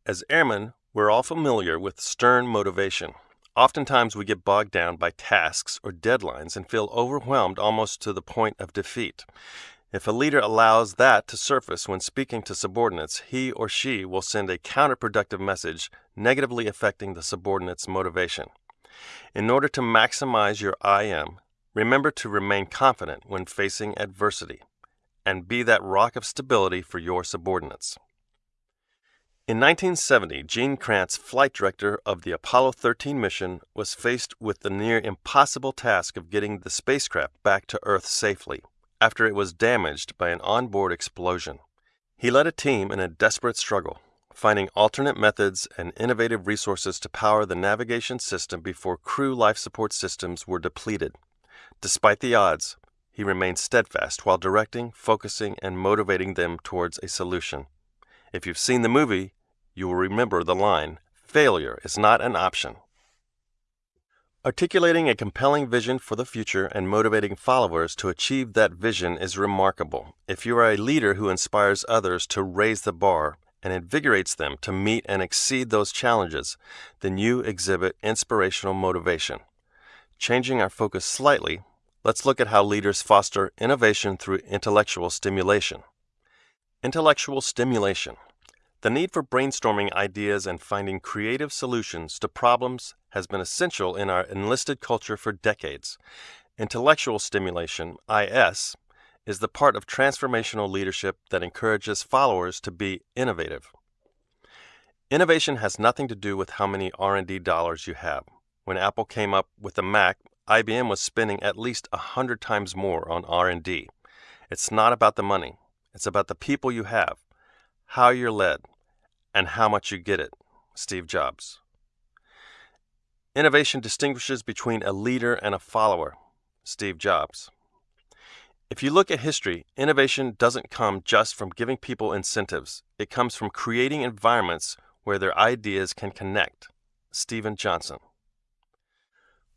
As airmen, we're all familiar with stern motivation. Oftentimes, we get bogged down by tasks or deadlines and feel overwhelmed almost to the point of defeat. If a leader allows that to surface when speaking to subordinates, he or she will send a counterproductive message, negatively affecting the subordinate's motivation. In order to maximize your IM, remember to remain confident when facing adversity. and be that rock of stability for your subordinates. In 1970, Gene Kranz, flight director of the Apollo 13 mission, was faced with the near impossible task of getting the spacecraft back to Earth safely after it was damaged by an onboard explosion. He led a team in a desperate struggle, finding alternate methods and innovative resources to power the navigation system before crew life support systems were depleted. Despite the odds, he remained steadfast while directing, focusing, and motivating them towards a solution. If you've seen the movie, you will remember the line failure is not an option. Articulating a compelling vision for the future and motivating followers to achieve that vision is remarkable. If you are a leader who inspires others to raise the bar and invigorates them to meet and exceed those challenges, then you exhibit inspirational motivation. Changing our focus slightly, let's look at how leaders foster innovation through intellectual stimulation. Intellectual stimulation. The need for brainstorming ideas and finding creative solutions to problems has been essential in our enlisted culture for decades. Intellectual stimulation, IS, is the part of transformational leadership that encourages followers to be innovative. Innovation has nothing to do with how many R&D dollars you have. When Apple came up with the Mac, IBM was spending at least a 100 times more on R&D. It's not about the money. It's about the people you have, how you're led, and how much you get it. Steve Jobs. Innovation distinguishes between a leader and a follower. Steve Jobs. If you look at history, innovation doesn't come just from giving people incentives. It comes from creating environments where their ideas can connect. Steven Johnson.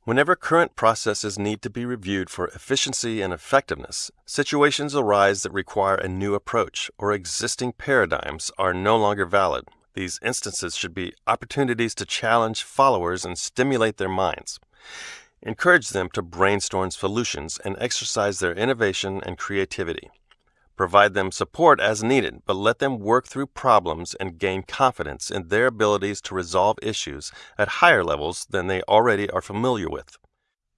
Whenever current processes need to be reviewed for efficiency and effectiveness, situations arise that require a new approach or existing paradigms are no longer valid. These instances should be opportunities to challenge followers and stimulate their minds. Encourage them to brainstorm solutions and exercise their innovation and creativity. Provide them support as needed, but let them work through problems and gain confidence in their abilities to resolve issues at higher levels than they already are familiar with.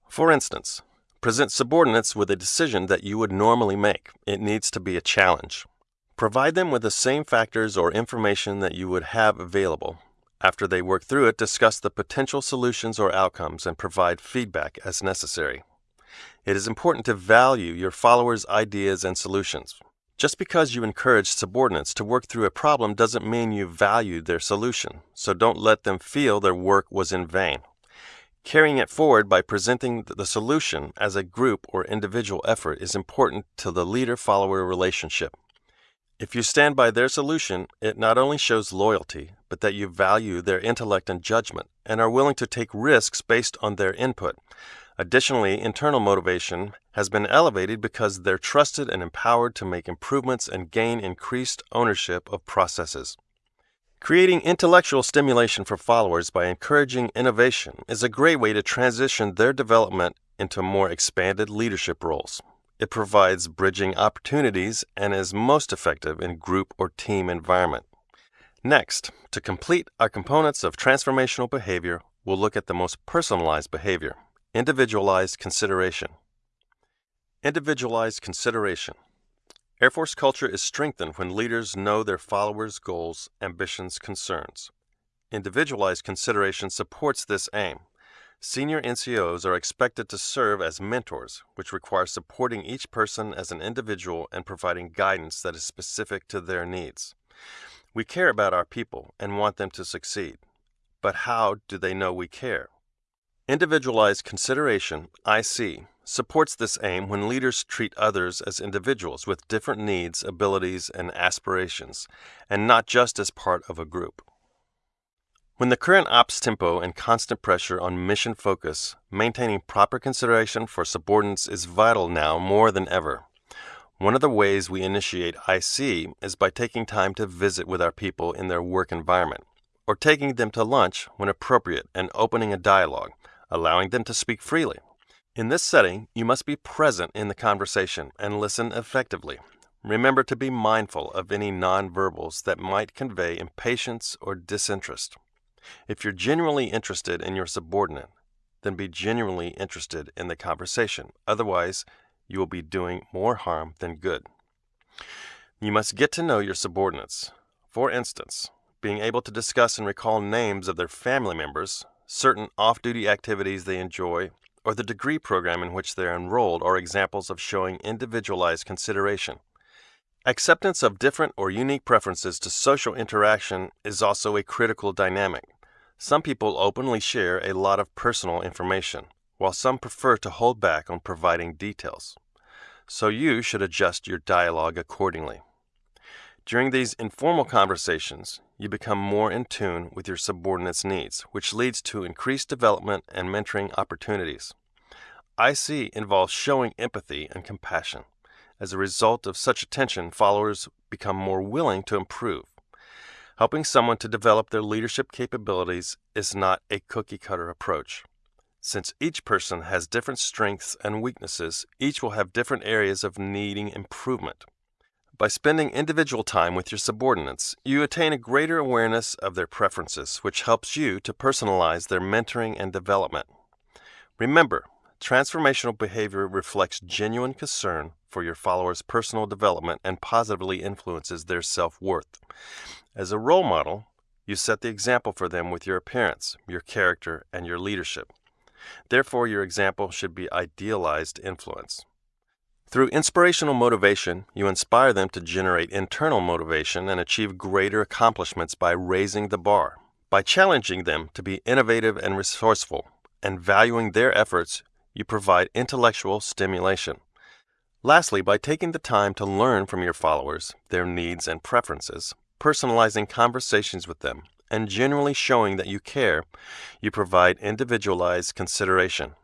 For instance, present subordinates with a decision that you would normally make. It needs to be a challenge. Provide them with the same factors or information that you would have available. After they work through it, discuss the potential solutions or outcomes and provide feedback as necessary. It is important to value your followers' ideas and solutions. Just because you encourage subordinates to work through a problem doesn't mean you value their solution, so don't let them feel their work was in vain. Carrying it forward by presenting the solution as a group or individual effort is important to the leader follower relationship. If you stand by their solution, it not only shows loyalty, but that you value their intellect and judgment and are willing to take risks based on their input. Additionally, internal motivation has been elevated because they're trusted and empowered to make improvements and gain increased ownership of processes. Creating intellectual stimulation for followers by encouraging innovation is a great way to transition their development into more expanded leadership roles. It provides bridging opportunities and is most effective in group or team environment. Next, to complete our components of transformational behavior, we'll look at the most personalized behavior, Individualized consideration. Individualized consideration. Air Force culture is strengthened when leaders know their followers' goals, ambitions, concerns. Individualized consideration supports this aim. Senior NCOs are expected to serve as mentors, which requires supporting each person as an individual and providing guidance that is specific to their needs. We care about our people and want them to succeed. But how do they know we care? Individualized consideration, IC, supports this aim when leaders treat others as individuals with different needs, abilities, and aspirations, and not just as part of a group. When the current ops tempo and constant pressure on mission focus, maintaining proper consideration for subordinates is vital now more than ever. One of the ways we initiate IC is by taking time to visit with our people in their work environment, or taking them to lunch when appropriate and opening a dialogue allowing them to speak freely. In this setting, you must be present in the conversation and listen effectively. Remember to be mindful of any nonverbals that might convey impatience or disinterest. If you're genuinely interested in your subordinate, then be genuinely interested in the conversation. Otherwise, you will be doing more harm than good. You must get to know your subordinates. For instance, being able to discuss and recall names of their family members, certain off duty activities they enjoy, or the degree program in which they are enrolled are examples of showing individualized consideration. Acceptance of different or unique preferences to social interaction is also a critical dynamic. Some people openly share a lot of personal information, while some prefer to hold back on providing details. So you should adjust your dialogue accordingly. During these informal conversations, you become more in tune with your subordinates' needs, which leads to increased development and mentoring opportunities. IC involves showing empathy and compassion. As a result of such attention, followers become more willing to improve. Helping someone to develop their leadership capabilities is not a cookie cutter approach. Since each person has different strengths and weaknesses, each will have different areas of needing improvement. By spending individual time with your subordinates, you attain a greater awareness of their preferences, which helps you to personalize their mentoring and development. Remember, transformational behavior reflects genuine concern for your followers' personal development and positively influences their self worth. As a role model, you set the example for them with your appearance, your character, and your leadership. Therefore, your example should be idealized influence. Through inspirational motivation, you inspire them to generate internal motivation and achieve greater accomplishments by raising the bar. By challenging them to be innovative and resourceful and valuing their efforts, you provide intellectual stimulation. Lastly, by taking the time to learn from your followers, their needs and preferences, personalizing conversations with them, and genuinely showing that you care, you provide individualized consideration.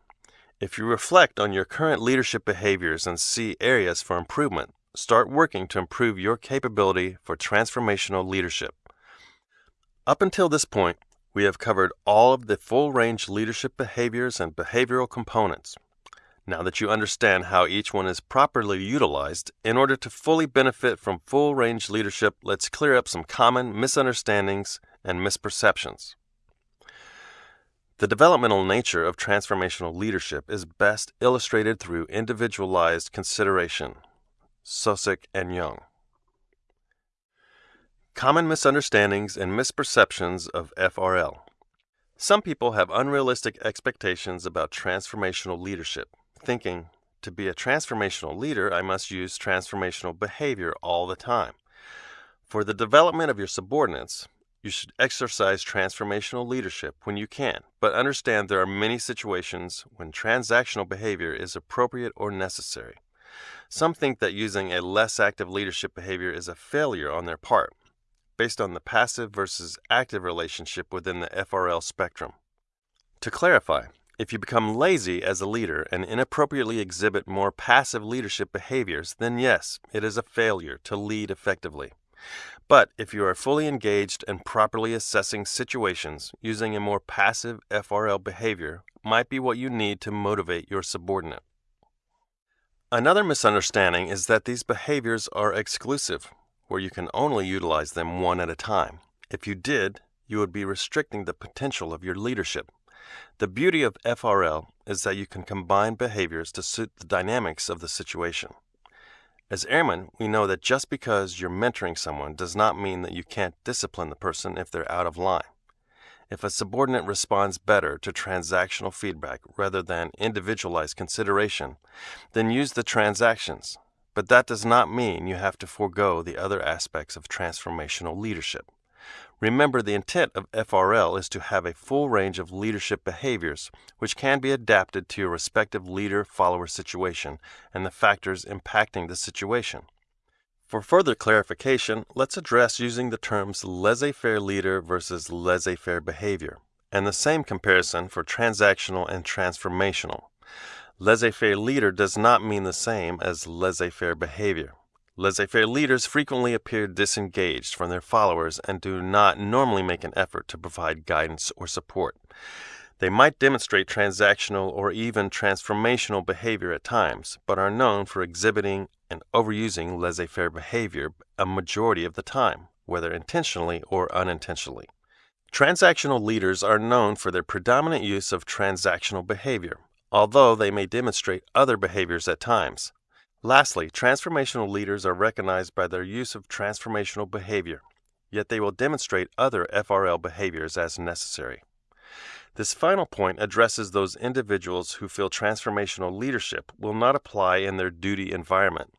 If you reflect on your current leadership behaviors and see areas for improvement, start working to improve your capability for transformational leadership. Up until this point, we have covered all of the full range leadership behaviors and behavioral components. Now that you understand how each one is properly utilized, in order to fully benefit from full range leadership, let's clear up some common misunderstandings and misperceptions. The developmental nature of transformational leadership is best illustrated through individualized consideration. Sosik and Jung. Common misunderstandings and misperceptions of FRL. Some people have unrealistic expectations about transformational leadership, thinking, to be a transformational leader, I must use transformational behavior all the time. For the development of your subordinates, you should exercise transformational leadership when you can, but understand there are many situations when transactional behavior is appropriate or necessary. Some think that using a less active leadership behavior is a failure on their part, based on the passive versus active relationship within the FRL spectrum. To clarify, if you become lazy as a leader and inappropriately exhibit more passive leadership behaviors, then yes, it is a failure to lead effectively. But if you are fully engaged and properly assessing situations, using a more passive FRL behavior might be what you need to motivate your subordinate. Another misunderstanding is that these behaviors are exclusive, where you can only utilize them one at a time. If you did, you would be restricting the potential of your leadership. The beauty of FRL is that you can combine behaviors to suit the dynamics of the situation. As airmen, we know that just because you're mentoring someone does not mean that you can't discipline the person if they're out of line. If a subordinate responds better to transactional feedback rather than individualized consideration, then use the transactions. But that does not mean you have to forego the other aspects of transformational leadership. Remember, the intent of FRL is to have a full range of leadership behaviors, which can be adapted to your respective leader follower situation and the factors impacting the situation. For further clarification, let's address using the terms laissez faire leader versus laissez faire behavior, and the same comparison for transactional and transformational. Laissez faire leader does not mean the same as laissez faire behavior. Laissez faire leaders frequently appear disengaged from their followers and do not normally make an effort to provide guidance or support. They might demonstrate transactional or even transformational behavior at times, but are known for exhibiting and overusing laissez faire behavior a majority of the time, whether intentionally or unintentionally. Transactional leaders are known for their predominant use of transactional behavior, although they may demonstrate other behaviors at times. Lastly, transformational leaders are recognized by their use of transformational behavior, yet they will demonstrate other FRL behaviors as necessary. This final point addresses those individuals who feel transformational leadership will not apply in their duty environment.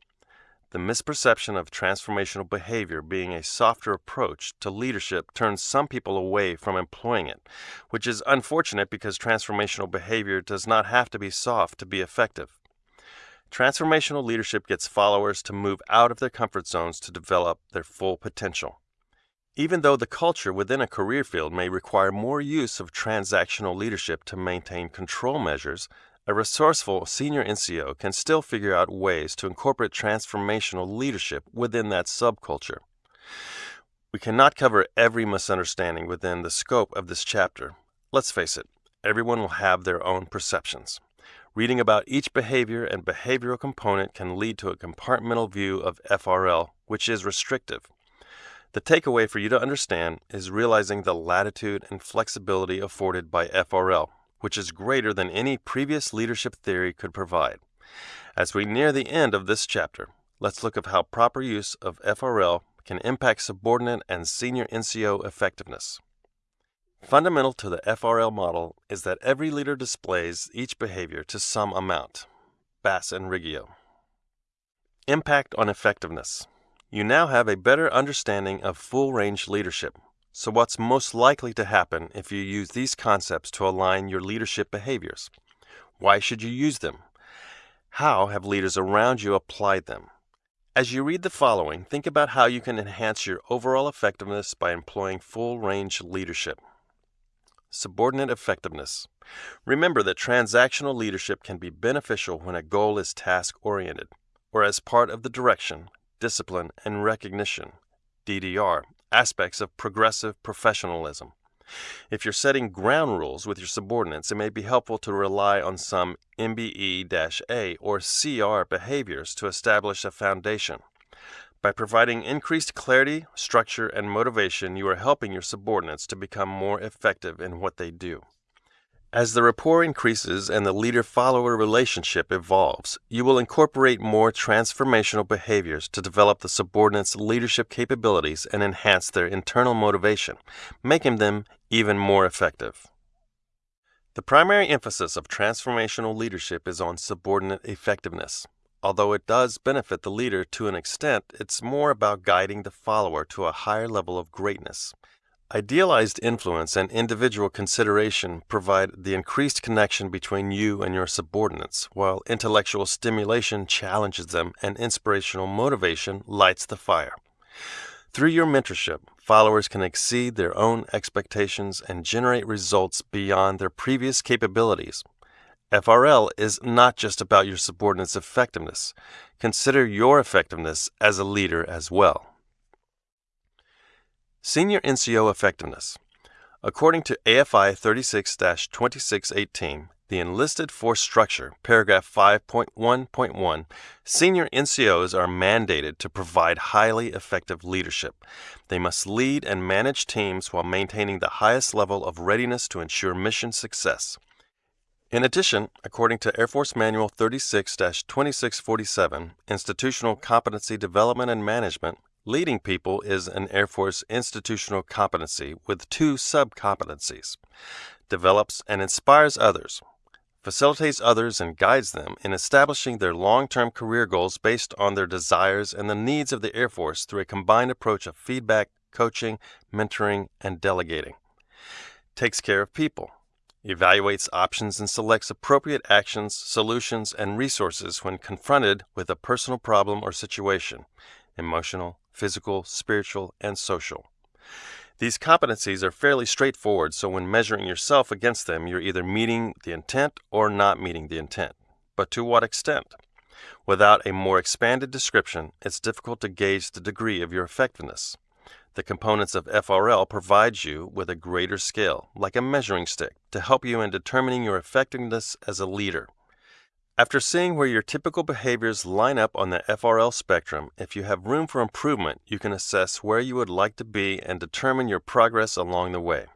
The misperception of transformational behavior being a softer approach to leadership turns some people away from employing it, which is unfortunate because transformational behavior does not have to be soft to be effective. Transformational leadership gets followers to move out of their comfort zones to develop their full potential. Even though the culture within a career field may require more use of transactional leadership to maintain control measures, a resourceful senior NCO can still figure out ways to incorporate transformational leadership within that subculture. We cannot cover every misunderstanding within the scope of this chapter. Let's face it, everyone will have their own perceptions. Reading about each behavior and behavioral component can lead to a compartmental view of FRL, which is restrictive. The takeaway for you to understand is realizing the latitude and flexibility afforded by FRL, which is greater than any previous leadership theory could provide. As we near the end of this chapter, let's look at how proper use of FRL can impact subordinate and senior NCO effectiveness. Fundamental to the FRL model is that every leader displays each behavior to some amount. Bass and Riggio. Impact on effectiveness. You now have a better understanding of full range leadership. So, what's most likely to happen if you use these concepts to align your leadership behaviors? Why should you use them? How have leaders around you applied them? As you read the following, think about how you can enhance your overall effectiveness by employing full range leadership. Subordinate effectiveness. Remember that transactional leadership can be beneficial when a goal is task oriented, or as part of the direction, discipline, and recognition DDR aspects of progressive professionalism. If you're setting ground rules with your subordinates, it may be helpful to rely on some MBE A or CR behaviors to establish a foundation. By providing increased clarity, structure, and motivation, you are helping your subordinates to become more effective in what they do. As the rapport increases and the leader follower relationship evolves, you will incorporate more transformational behaviors to develop the subordinates' leadership capabilities and enhance their internal motivation, making them even more effective. The primary emphasis of transformational leadership is on subordinate effectiveness. Although it does benefit the leader to an extent, it's more about guiding the follower to a higher level of greatness. Idealized influence and individual consideration provide the increased connection between you and your subordinates, while intellectual stimulation challenges them and inspirational motivation lights the fire. Through your mentorship, followers can exceed their own expectations and generate results beyond their previous capabilities, FRL is not just about your subordinates' effectiveness. Consider your effectiveness as a leader as well. Senior NCO Effectiveness According to AFI 36 2618, the enlisted force structure, paragraph 5.1.1, senior NCOs are mandated to provide highly effective leadership. They must lead and manage teams while maintaining the highest level of readiness to ensure mission success. In addition, according to Air Force Manual 36 2647, Institutional Competency Development and Management, leading people is an Air Force institutional competency with two sub competencies develops and inspires others, facilitates others and guides them in establishing their long term career goals based on their desires and the needs of the Air Force through a combined approach of feedback, coaching, mentoring, and delegating. Takes care of people evaluates options and selects appropriate actions, solutions, and resources when confronted with a personal problem or situation emotional, physical, spiritual, and social. These competencies are fairly straightforward, so when measuring yourself against them, you're either meeting the intent or not meeting the intent. But to what extent? Without a more expanded description, it's difficult to gauge the degree of your effectiveness. The components of FRL provide you with a greater scale, like a measuring stick, to help you in determining your effectiveness as a leader. After seeing where your typical behaviors line up on the FRL spectrum, if you have room for improvement, you can assess where you would like to be and determine your progress along the way.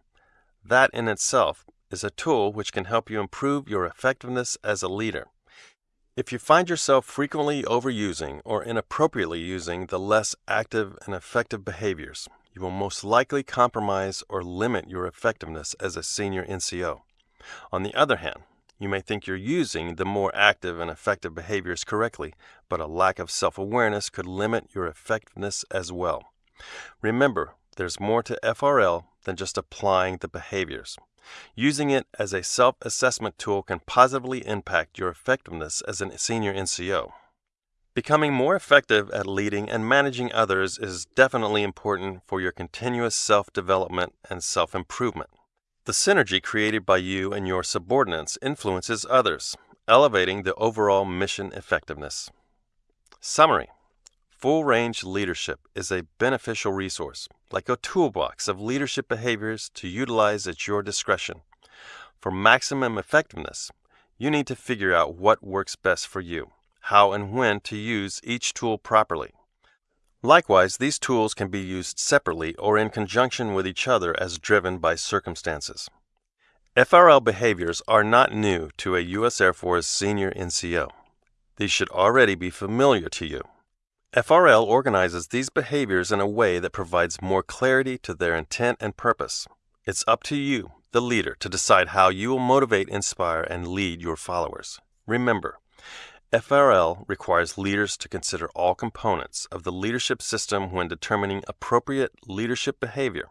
That in itself is a tool which can help you improve your effectiveness as a leader. If you find yourself frequently overusing or inappropriately using the less active and effective behaviors, you will most likely compromise or limit your effectiveness as a senior NCO. On the other hand, you may think you're using the more active and effective behaviors correctly, but a lack of self awareness could limit your effectiveness as well. Remember, there's more to FRL than just applying the behaviors. Using it as a self assessment tool can positively impact your effectiveness as a senior NCO. Becoming more effective at leading and managing others is definitely important for your continuous self development and self improvement. The synergy created by you and your subordinates influences others, elevating the overall mission effectiveness. Summary Full range leadership is a beneficial resource, like a toolbox of leadership behaviors to utilize at your discretion. For maximum effectiveness, you need to figure out what works best for you, how and when to use each tool properly. Likewise, these tools can be used separately or in conjunction with each other as driven by circumstances. FRL behaviors are not new to a U.S. Air Force senior NCO. These should already be familiar to you. FRL organizes these behaviors in a way that provides more clarity to their intent and purpose. It's up to you, the leader, to decide how you will motivate, inspire, and lead your followers. Remember, FRL requires leaders to consider all components of the leadership system when determining appropriate leadership behavior,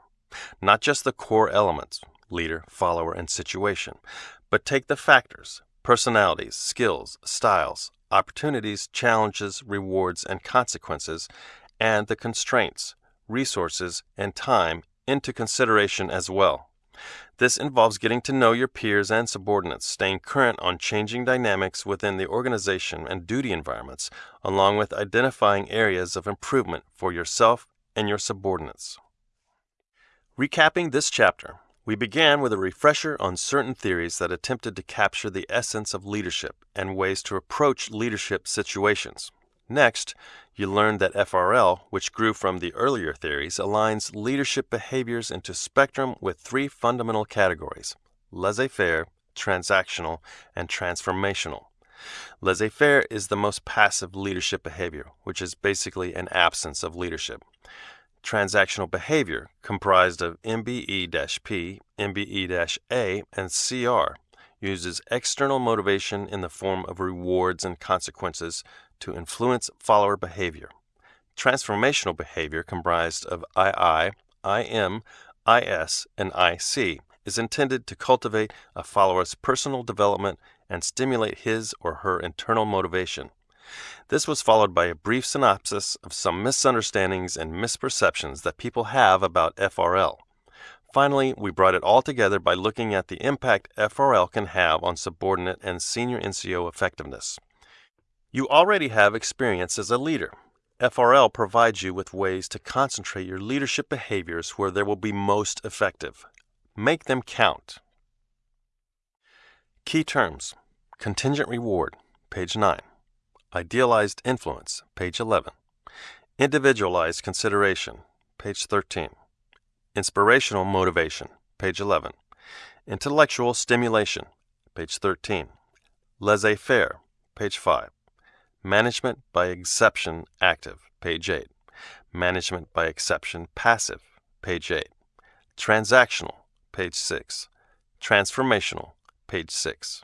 not just the core elements leader, follower, and situation, but take the factors personalities, skills, styles, opportunities, challenges, rewards, and consequences, and the constraints, resources, and time into consideration as well. This involves getting to know your peers and subordinates, staying current on changing dynamics within the organization and duty environments, along with identifying areas of improvement for yourself and your subordinates. Recapping this chapter, we began with a refresher on certain theories that attempted to capture the essence of leadership and ways to approach leadership situations. Next, you learned that FRL, which grew from the earlier theories, aligns leadership behaviors into spectrum with three fundamental categories laissez faire, transactional, and transformational. Laissez faire is the most passive leadership behavior, which is basically an absence of leadership transactional behavior comprised of MBE-P, MBE-A, and CR uses external motivation in the form of rewards and consequences to influence follower behavior. Transformational behavior comprised of II, IM, IS, and IC is intended to cultivate a follower's personal development and stimulate his or her internal motivation. This was followed by a brief synopsis of some misunderstandings and misperceptions that people have about FRL. Finally, we brought it all together by looking at the impact FRL can have on subordinate and senior NCO effectiveness. You already have experience as a leader. FRL provides you with ways to concentrate your leadership behaviors where they will be most effective. Make them count. Key terms Contingent reward, page 9. Idealized influence, page 11. Individualized consideration, page 13. Inspirational motivation, page 11. Intellectual stimulation, page 13. Laissez faire, page 5. Management by exception active, page 8. Management by exception passive, page 8. Transactional, page 6. Transformational, page 6.